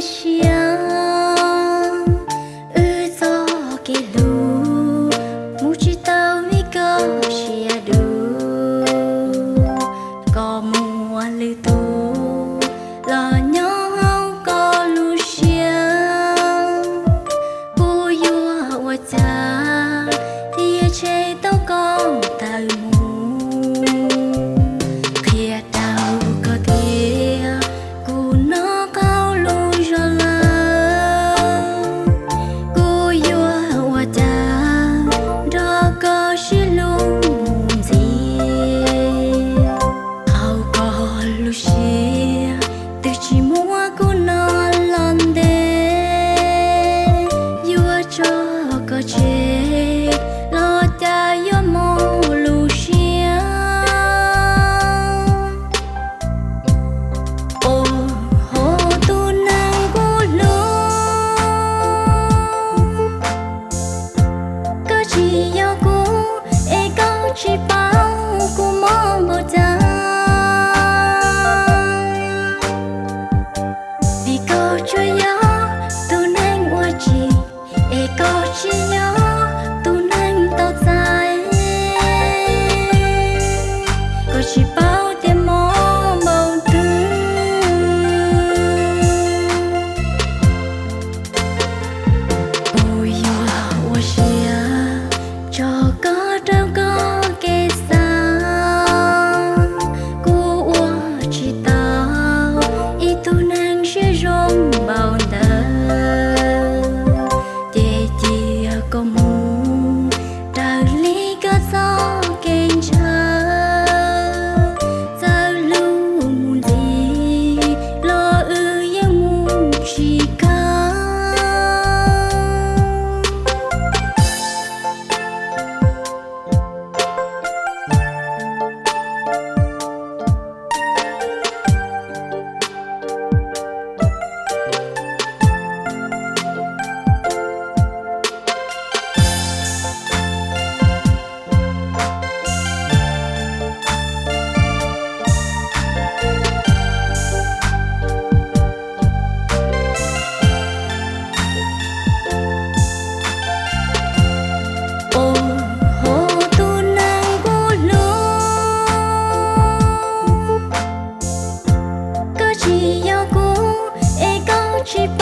kiss you. you cheap